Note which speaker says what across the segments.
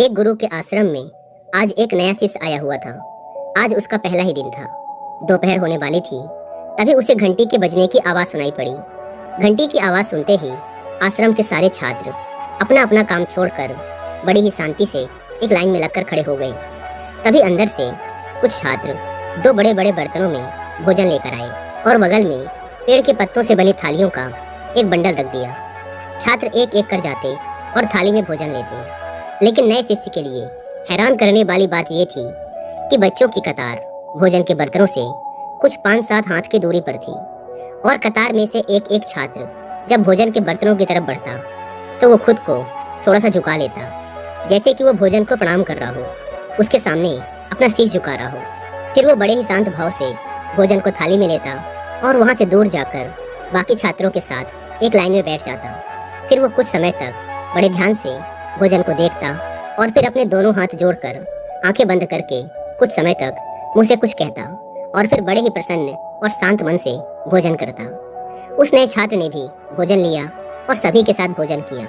Speaker 1: एक गुरु के आश्रम में आज एक नया शिष्य आया हुआ था। आज उसका पहला ही दिन था। दोपहर होने वाली थी। तभी उसे घंटी के बजने की आवाज़ सुनाई पड़ी। घंटी की आवाज़ सुनते ही आश्रम के सारे छात्र अपना अपना काम छोड़कर बड़ी ही शांति से एक लाइन में लगकर खड़े हो गए। तभी अंदर से कुछ छात्र दो बड़े बड़े बर्तनों में भोजन लेकर आए और बगल में पेड़ के पत्तों से बनी थालियों का एक बंडल रख दिया। छात्र एक एक कर जाते और थाली में भोजन लेते। लेकिन नए शिष्य के लिए हैरान करने वाली बात यह थी कि बच्चों की कतार भोजन के बर्तनों से कुछ पाँच सात हाथ की दूरी पर थी और कतार में से एक एक छात्र जब भोजन के बर्तनों की तरफ़ बढ़ता तो वो खुद को थोड़ा सा झुका लेता, जैसे कि वो भोजन को प्रणाम कर रहा हो, उसके सामने अपना शीश झुका रहा हो। फिर वो बड़े ही शांत भाव से भोजन को थाली में लेता और वहाँ से दूर जाकर बाकी छात्रों के साथ एक लाइन में बैठ जाता। फिर वो कुछ समय तक बड़े ध्यान से भोजन को देखता और फिर अपने दोनों हाथ जोड़कर आँखें बंद करके कुछ समय तक मुँह से कुछ कहता और फिर बड़े ही प्रसन्न और शांत मन से भोजन करता। उस नए छात्र ने भी भोजन लिया और सभी के साथ भोजन किया।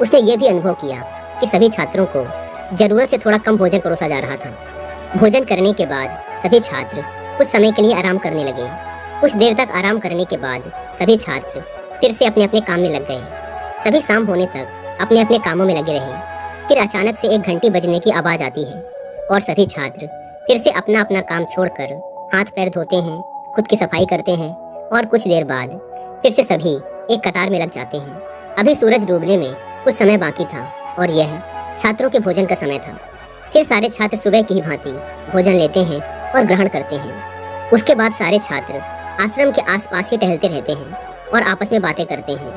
Speaker 1: उसने ये भी अनुभव किया कि सभी छात्रों को ज़रूरत से थोड़ा कम भोजन परोसा जा रहा था। भोजन करने के बाद सभी छात्र कुछ समय के लिए आराम करने लगे। कुछ देर तक आराम करने के बाद सभी छात्र फिर से अपने अपने काम में लग गए। सभी शाम होने तक अपने अपने कामों में लगे रहे। फिर अचानक से एक घंटी बजने की आवाज़ आती है, और सभी छात्र फिर से अपना अपना काम छोड़कर हाथ पैर धोते हैं, खुद की सफ़ाई करते हैं, और कुछ देर बाद फिर से सभी एक कतार में लग जाते हैं। अभी सूरज डूबने में कुछ समय बाकी था, और यह छात्रों के भोजन का समय था। फिर सारे छात्र सुबह की भांति भोजन लेते हैं और ग्रहण करते हैं। उसके बाद सारे छात्र आश्रम के आसपास ही टहलते रहते हैं और आपस में बातें करते हैं।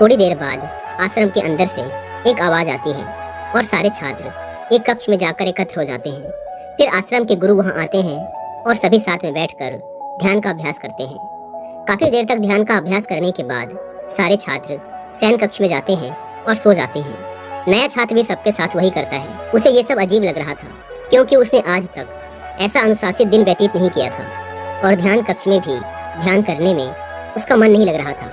Speaker 1: थोड़ी देर बाद आश्रम के अंदर से एक आवाज़ आती है और सारे छात्र एक कक्ष में जाकर एकत्र हो जाते हैं। फिर आश्रम के गुरु वहाँ आते हैं और सभी साथ में बैठकर ध्यान का अभ्यास करते हैं। काफ़ी देर तक ध्यान का अभ्यास करने के बाद सारे छात्र सैन कक्ष में जाते हैं और सो जाते हैं। नया छात्र भी सबके साथ वही करता है। उसे ये सब अजीब लग रहा था, क्योंकि उसने आज तक ऐसा अनुशासित दिन व्यतीत नहीं किया था और ध्यान कक्ष में भी ध्यान करने में उसका मन नहीं लग रहा था।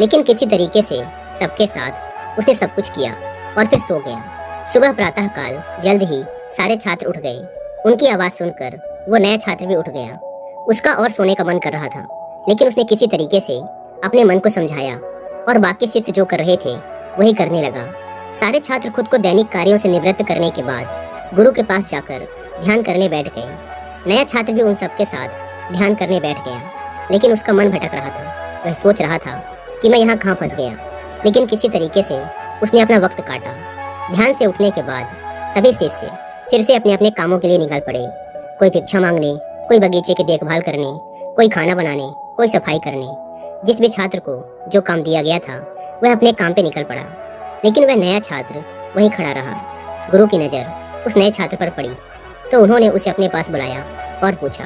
Speaker 1: लेकिन किसी तरीके से सबके साथ उसने सब कुछ किया और फिर सो गया। सुबह प्रातः काल जल्द ही सारे छात्र उठ गए। उनकी आवाज़ सुनकर वो नया छात्र भी उठ गया। उसका और सोने का मन कर रहा था, लेकिन उसने किसी तरीके से अपने मन को समझाया और बाकी शिष्य जो कर रहे थे, वही करने लगा। सारे छात्र खुद को दैनिक कार्यों से निवृत्त करने के बाद गुरु के पास जाकर ध्यान करने बैठ गए। नया छात्र भी उन सबके साथ ध्यान करने बैठ गया, लेकिन उसका मन भटक रहा था। वह सोच रहा था कि मैं यहाँ कहाँ फंस गया। लेकिन किसी तरीके से उसने अपना वक्त काटा। ध्यान से उठने के बाद सभी शिष्य फिर से अपने अपने कामों के लिए निकल पड़े। कोई भिक्षा मांगने, कोई बगीचे की देखभाल करने, कोई खाना बनाने, कोई सफ़ाई करने। जिस भी छात्र को जो काम दिया गया था, वह अपने काम पे निकल पड़ा। लेकिन वह नया छात्र वहीं खड़ा रहा। गुरु की नज़र उस नए छात्र पर पड़ी। तो उन्होंने उसे अपने पास बुलाया और पूछा,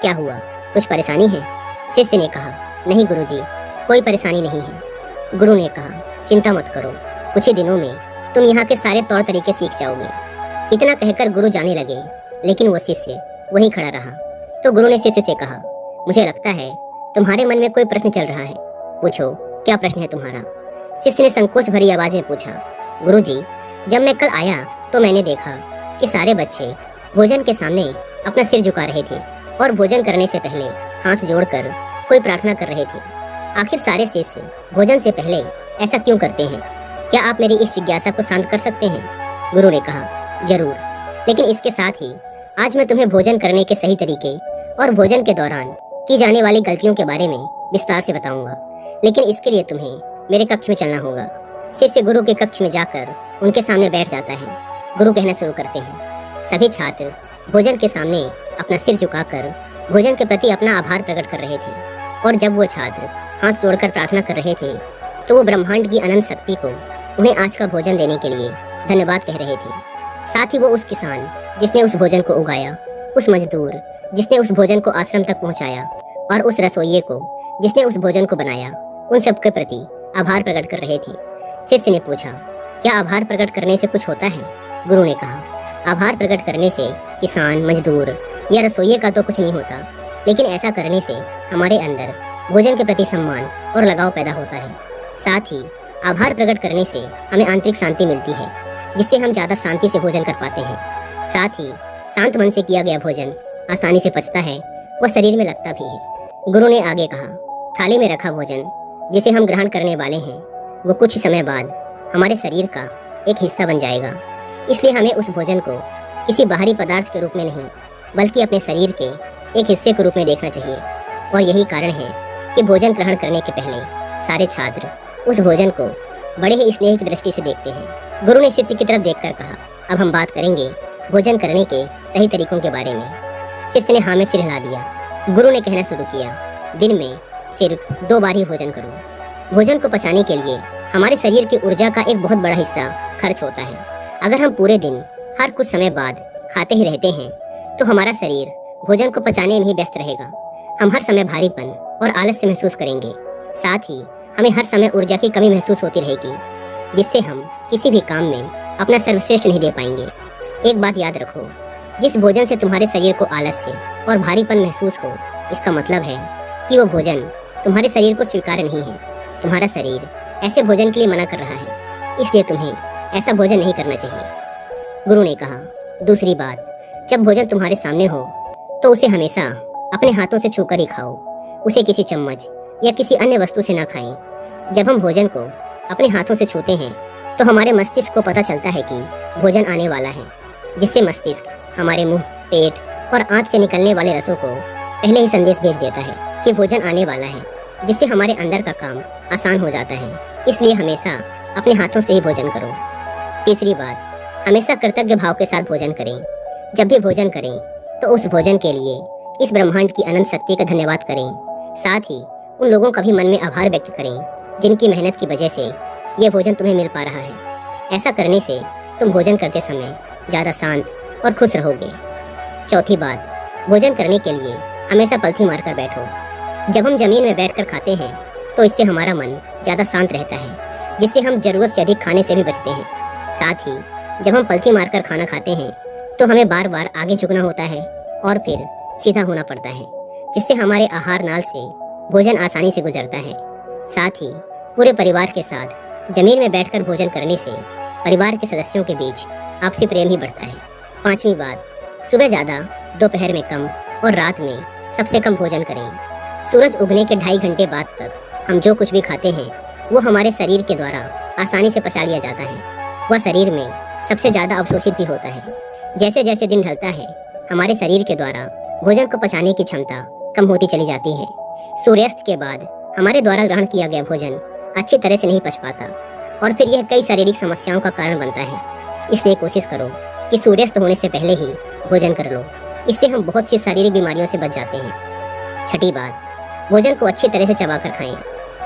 Speaker 1: क्या हुआ? कुछ परेशानी है? शिष्य ने कहा, नहीं गुरुजी, कोई परेशानी नहीं है। गुरु ने कहा, चिंता मत करो, कुछ ही दिनों में तुम यहाँ के सारे तौर तरीके सीख जाओगे। इतना कहकर गुरु जाने लगे, लेकिन वो शिष्य वहीं खड़ा रहा। तो गुरु ने शिष्य से कहा, मुझे लगता है तुम्हारे मन में कोई प्रश्न चल रहा है। पूछो, क्या प्रश्न है तुम्हारा? शिष्य ने संकोच भरी आवाज़ में पूछा, गुरु जी, जब मैं कल आया तो मैंने देखा कि सारे बच्चे भोजन के सामने अपना सिर झुका रहे थे और भोजन करने से पहले हाथ जोड़कर कोई प्रार्थना कर रहे थे। आखिर सारे शिष्य भोजन से पहले ऐसा क्यों करते हैं? क्या आप मेरी इस जिज्ञासा को शांत कर सकते हैं? गुरु ने कहा, ज़रूर। लेकिन इसके साथ ही, आज मैं तुम्हें भोजन करने के सही तरीके और भोजन के दौरान की जाने वाली गलतियों के बारे में विस्तार से बताऊँगा। लेकिन इसके लिए तुम्हें मेरे कक्ष में चलना होगा। शिष्य गुरु के कक्ष में जाकर उनके सामने बैठ जाता है। गुरु कहना शुरू करते हैं, सभी छात्र भोजन के सामने अपना सिर झुकाकर भोजन के प्रति अपना आभार प्रकट कर रहे थे। और जब वो छात्र हाथ जोड़कर प्रार्थना कर रहे थे तो वो ब्रह्मांड की अनंत शक्ति को उन्हें आज का भोजन देने के लिए धन्यवाद कह रहे थे। साथ ही वो उस किसान, जिसने उस भोजन को उगाया, उस मजदूर, जिसने उस भोजन को आश्रम तक पहुँचाया, और उस रसोइये को, जिसने उस भोजन को बनाया, उन सब के प्रति आभार प्रकट कर रहे थे। शिष्य ने पूछा, क्या आभार प्रकट करने से कुछ होता है? गुरु ने कहा, आभार प्रकट करने से किसान, मजदूर या रसोइये का तो कुछ नहीं होता, लेकिन ऐसा करने से हमारे अंदर भोजन के प्रति सम्मान और लगाव पैदा होता है। साथ ही, आभार प्रकट करने से हमें आंतरिक शांति मिलती है, जिससे हम ज़्यादा शांति से भोजन कर पाते हैं। साथ ही, शांत मन से किया गया भोजन आसानी से पचता है व शरीर में लगता भी है। गुरु ने आगे कहा, थाली में रखा भोजन, जिसे हम ग्रहण करने वाले हैं, वो कुछ समय बाद हमारे शरीर का एक हिस्सा बन जाएगा। इसलिए हमें उस भोजन को किसी बाहरी पदार्थ के रूप में नहीं, बल्कि अपने शरीर के एक हिस्से के रूप में देखना चाहिए। और यही कारण है कि भोजन ग्रहण करने के पहले सारे छात्र उस भोजन को बड़े ही स्नेह की दृष्टि से देखते हैं। गुरु ने शिष्य की तरफ़ देखकर कहा, अब हम बात करेंगे भोजन करने के सही तरीकों के बारे में। शिष्य ने हाँ में सिर हिला दिया। गुरु ने कहना शुरू किया, दिन में सिर्फ़ दो बार ही भोजन करो। भोजन को पचाने के लिए हमारे शरीर की ऊर्जा का एक बहुत बड़ा हिस्सा खर्च होता है। अगर हम पूरे दिन हर कुछ समय बाद खाते ही रहते हैं तो हमारा शरीर भोजन को पचाने में ही व्यस्त रहेगा। हम हर समय भारीपन और आलस्य महसूस करेंगे। साथ ही, हमें हर समय ऊर्जा की कमी महसूस होती रहेगी, जिससे हम किसी भी काम में अपना सर्वश्रेष्ठ नहीं दे पाएँगे। एक बात याद रखो, जिस भोजन से तुम्हारे शरीर को आलस्य और भारीपन महसूस हो, इसका मतलब है कि वो भोजन तुम्हारे शरीर को स्वीकार नहीं है। तुम्हारा शरीर ऐसे भोजन के लिए मना कर रहा है, इसलिए तुम्हें ऐसा भोजन नहीं करना चाहिए। गुरु ने कहा, दूसरी बात, जब भोजन तुम्हारे सामने हो तो उसे हमेशा अपने हाथों से छूकर ही खाओ। उसे किसी चम्मच या किसी अन्य वस्तु से ना खाएँ। जब हम भोजन को अपने हाथों से छूते हैं तो हमारे मस्तिष्क को पता चलता है कि भोजन आने वाला है, जिससे मस्तिष्क हमारे मुँह, पेट और आंत से निकलने वाले रसों को पहले ही संदेश भेज देता है कि भोजन आने वाला है, जिससे हमारे अंदर का काम आसान हो जाता है। इसलिए हमेशा अपने हाथों से ही भोजन करो। तीसरी बात, हमेशा कृतज्ञ भाव के साथ भोजन करें। जब भी भोजन करें तो उस भोजन के लिए इस ब्रह्मांड की अनंत शक्ति का धन्यवाद करें। साथ ही उन लोगों का भी मन में आभार व्यक्त करें, जिनकी मेहनत की वजह से ये भोजन तुम्हें मिल पा रहा है। ऐसा करने से तुम भोजन करते समय ज़्यादा शांत और खुश रहोगे। चौथी बात, भोजन करने के लिए हमेशा पलथी मारकर बैठो। जब हम ज़मीन में बैठकर खाते हैं तो इससे हमारा मन ज़्यादा शांत रहता है, जिससे हम ज़रूरत से अधिक खाने से भी बचते हैं। साथ ही, जब हम पलथी मारकर खाना खाते हैं तो हमें बार बार आगे झुकना होता है और फिर सीधा होना पड़ता है। जिससे हमारे आहार नाल से भोजन आसानी से गुजरता है। साथ ही पूरे परिवार के साथ ज़मीन में बैठकर भोजन करने से परिवार के सदस्यों के बीच आपसी प्रेम ही बढ़ता है। पांचवी बात, सुबह ज़्यादा, दोपहर में कम और रात में सबसे कम भोजन करें। सूरज उगने के ढाई घंटे बाद तक हम जो कुछ भी खाते हैं, वो हमारे शरीर के द्वारा आसानी से पचा लिया जाता है। वह शरीर में सबसे ज़्यादा अवशोषित भी होता है। जैसे जैसे दिन ढलता है, हमारे शरीर के द्वारा भोजन को पचाने की क्षमता कम होती चली जाती है। सूर्यास्त के बाद हमारे द्वारा ग्रहण किया गया भोजन अच्छी तरह से नहीं पच पाता और फिर यह कई शारीरिक समस्याओं का कारण बनता है। इसलिए कोशिश करो कि सूर्यास्त होने से पहले ही भोजन कर लो। इससे हम बहुत सी शारीरिक बीमारियों से बच जाते हैं। छठी बात, भोजन को अच्छी तरह से चबाकर खाएँ।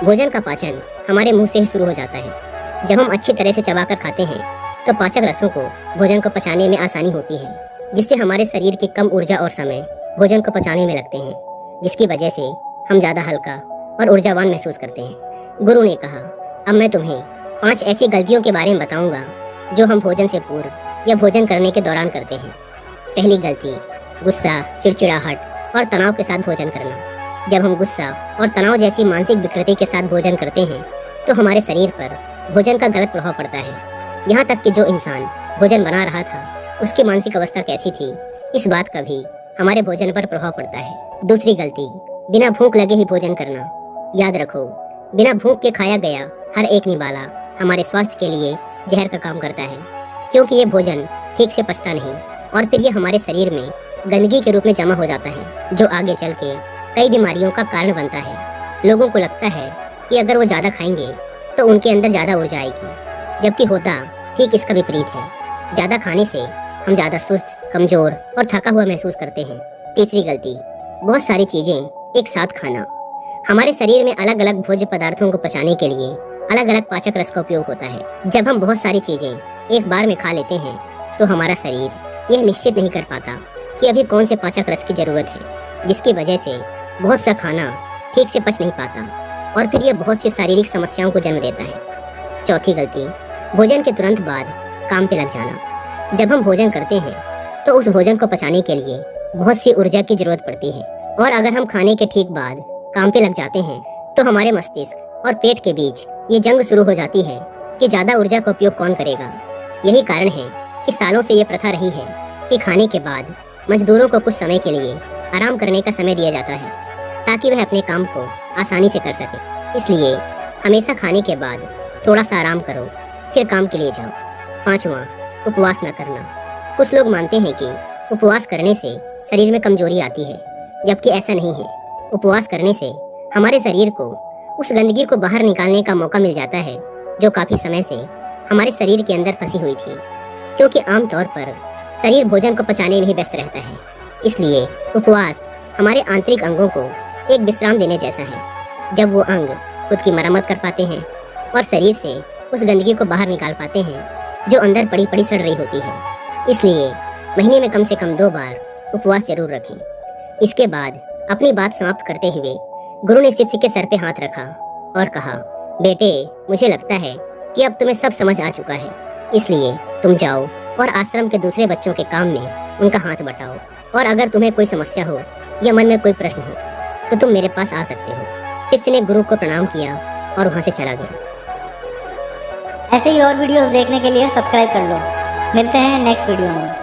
Speaker 1: भोजन का पाचन हमारे मुँह से ही शुरू हो जाता है। जब हम अच्छी तरह से चबाकर खाते हैं तो पाचक रसों को भोजन को पचाने में आसानी होती है, जिससे हमारे शरीर की कम ऊर्जा और समय भोजन को पचाने में लगते हैं। जिसकी वजह से हम ज़्यादा हल्का और ऊर्जावान महसूस करते हैं। गुरु ने कहा, अब मैं तुम्हें पाँच ऐसी गलतियों के बारे में बताऊँगा, जो हम भोजन से पूर्व या भोजन करने के दौरान करते हैं। पहली गलती, गुस्सा, चिड़चिड़ाहट और तनाव के साथ भोजन करना। जब हम गुस्सा और तनाव जैसी मानसिक विकृति के साथ भोजन करते हैं तो हमारे शरीर पर भोजन का गलत प्रभाव पड़ता है। यहाँ तक कि जो इंसान भोजन बना रहा था, उसकी मानसिक अवस्था कैसी थी, इस बात का भी हमारे भोजन पर प्रभाव पड़ता है। दूसरी गलती, बिना भूख लगे ही भोजन करना। याद रखो, बिना भूख के खाया गया हर एक निवाला हमारे स्वास्थ्य के लिए जहर का काम करता है, क्योंकि ये भोजन ठीक से पचता नहीं, और फिर ये हमारे शरीर में गंदगी के रूप में जमा हो जाता है, जो आगे चल के कई बीमारियों का कारण बनता है। लोगों को लगता है कि अगर वो ज़्यादा खाएँगे तो उनके अंदर ज़्यादा ऊर्जा आएगी, जबकि होता ठीक इसका विपरीत है। ज़्यादा खाने से हम ज़्यादा सुस्त कमज़ोर और थका हुआ महसूस करते हैं। तीसरी गलती, बहुत सारी चीज़ें एक साथ खाना। हमारे शरीर में अलग अलग भोज्य पदार्थों को पचाने के लिए अलग अलग पाचक रस का उपयोग होता है। जब हम बहुत सारी चीज़ें एक बार में खा लेते हैं तो हमारा शरीर यह निश्चित नहीं कर पाता कि अभी कौन से पाचक रस की ज़रूरत है, जिसकी वजह से बहुत सा खाना ठीक से पच नहीं पाता और फिर यह बहुत सी शारीरिक समस्याओं को जन्म देता है। चौथी गलती, भोजन के तुरंत बाद काम पे लग जाना। जब हम भोजन करते हैं तो उस भोजन को पचाने के लिए बहुत सी ऊर्जा की ज़रूरत पड़ती है। और अगर हम खाने के ठीक बाद काम पे लग जाते हैं तो हमारे मस्तिष्क और पेट के बीच ये जंग शुरू हो जाती है कि ज़्यादा ऊर्जा का उपयोग कौन करेगा। यही कारण है कि सालों से ये प्रथा रही है कि खाने के बाद मजदूरों को कुछ समय के लिए आराम करने का समय दिया जाता है, ताकि वह अपने काम को आसानी से कर सके। इसलिए हमेशा खाने के बाद थोड़ा सा आराम करो, फिर काम के लिए जाओ। पाँचवा, उपवास न करना। कुछ लोग मानते हैं कि उपवास करने से शरीर में कमज़ोरी आती है, जबकि ऐसा नहीं है। उपवास करने से हमारे शरीर को, उस गंदगी को बाहर निकालने का मौका मिल जाता है, जो काफ़ी समय से हमारे शरीर के अंदर फंसी हुई थी। क्योंकि आमतौर पर शरीर भोजन को पचाने में ही व्यस्त रहता है। इसलिए उपवास हमारे आंतरिक अंगों को एक विश्राम देने जैसा है, जब वो अंग खुद की मरम्मत कर पाते हैं और शरीर से उस गंदगी को बाहर निकाल पाते हैं, जो अंदर पड़ी पड़ी सड़ रही होती है। इसलिए महीने में कम से कम दो बार उपवास ज़रूर रखें। इसके बाद अपनी बात समाप्त करते हुए गुरु ने शिष्य के सर पे हाथ रखा और कहा, बेटे, मुझे लगता है कि अब तुम्हें सब समझ आ चुका है। इसलिए तुम जाओ और आश्रम के दूसरे बच्चों के काम में उनका हाथ बटाओ। और अगर तुम्हें कोई समस्या हो या मन में कोई प्रश्न हो तो तुम मेरे पास आ सकते हो। शिष्य ने गुरु को प्रणाम किया और वहाँ से चला गया।
Speaker 2: ऐसे ही और वीडियोस देखने के लिए सब्सक्राइब कर लो। मिलते हैं नेक्स्ट वीडियो में।